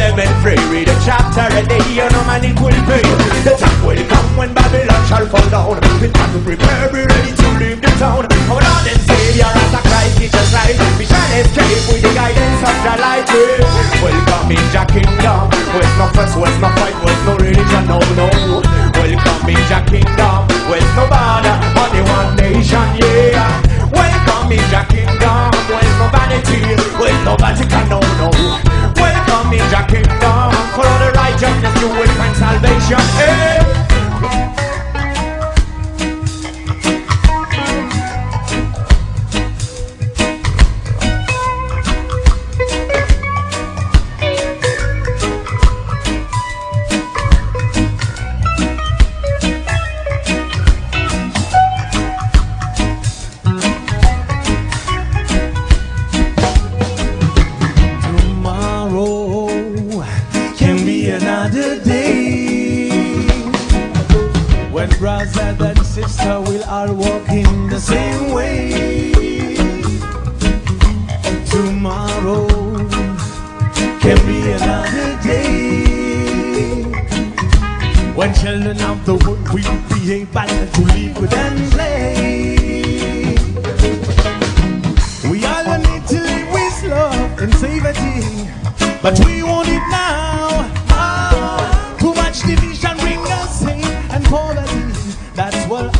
them and free. Read a chapter a day, you know man it will pay. The time will come when Babylon shall fall down. It's time to prepare, be ready to leave the town. Our Lord and Savior, as a Christ, teach us right. We shall escape with the guidance of the light. Welcome in Jah kingdom. Where's no fuss, where's no fight, where's no religion, no, no. Welcome in Jah kingdom. Where's no border, only one nation, Tomorrow can be another day when children of the world will be able to live with and play. We all need to live with love and safety, but we want it now. Ah, too much division bring us hate and poverty. That's what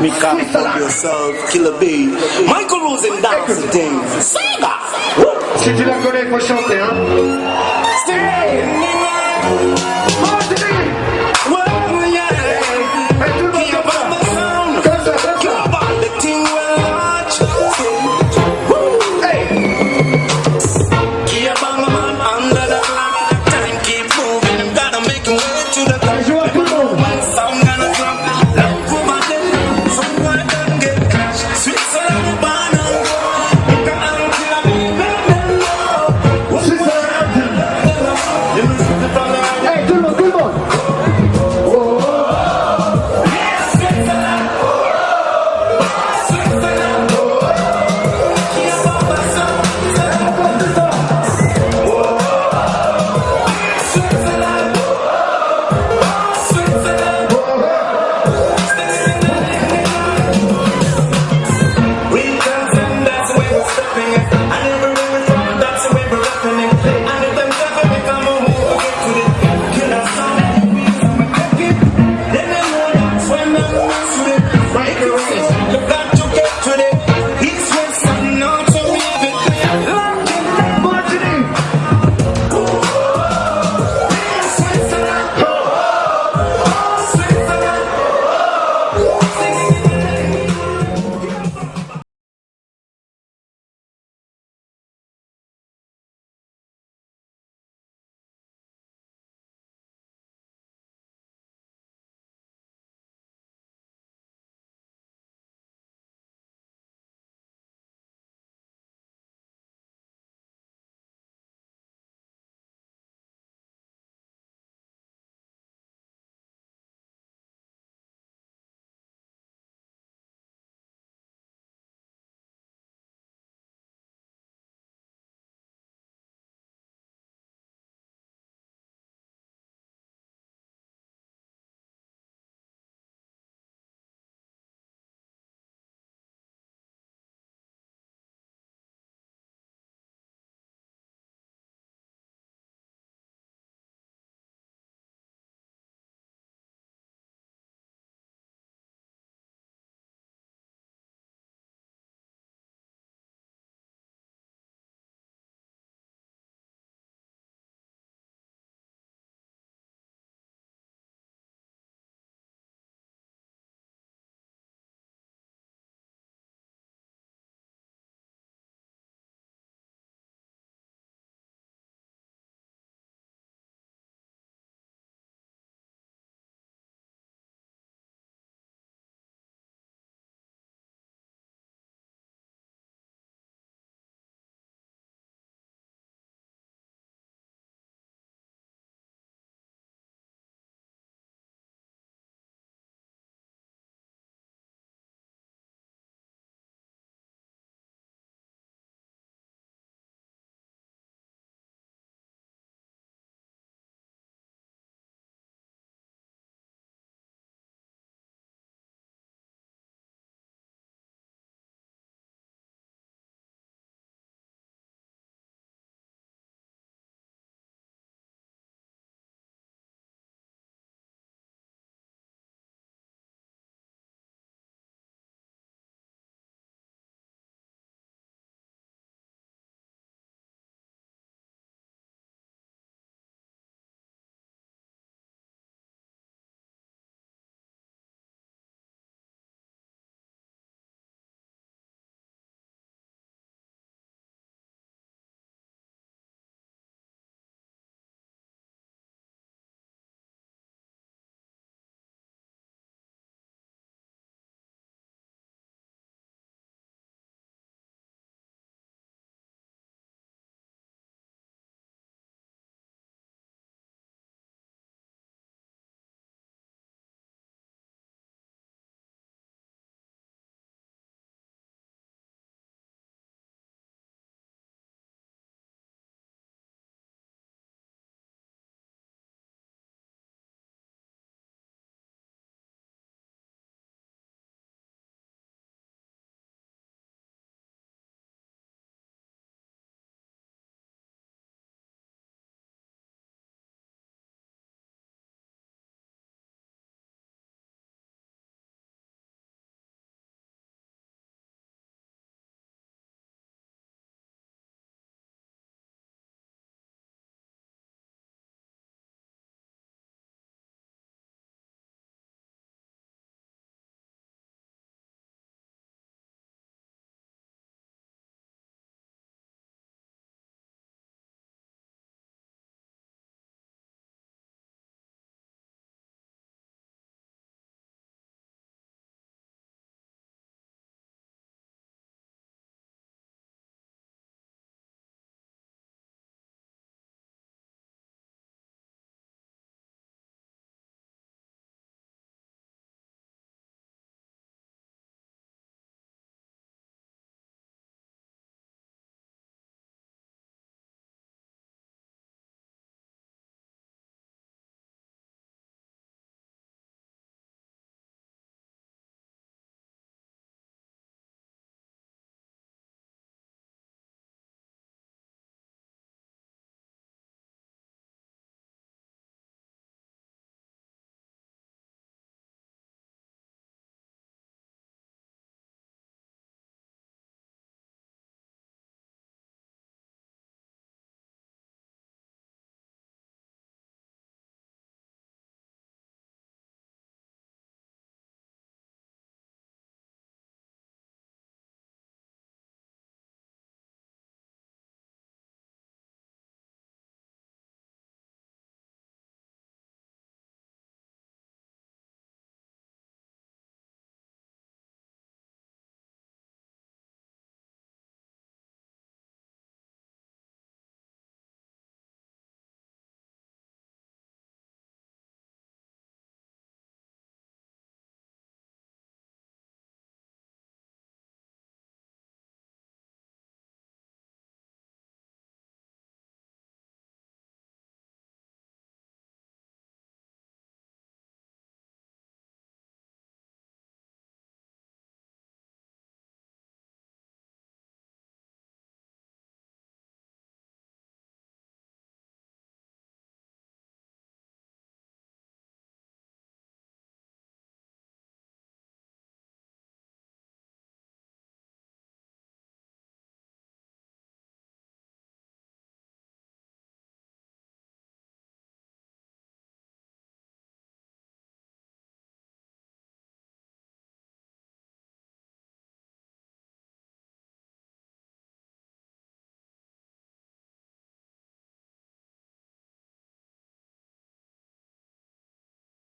Make up for yourself, Killer B. Michael Rosen dance the thing. Saga! Si tu la connais, faut chanter, hein? Stay! Martini!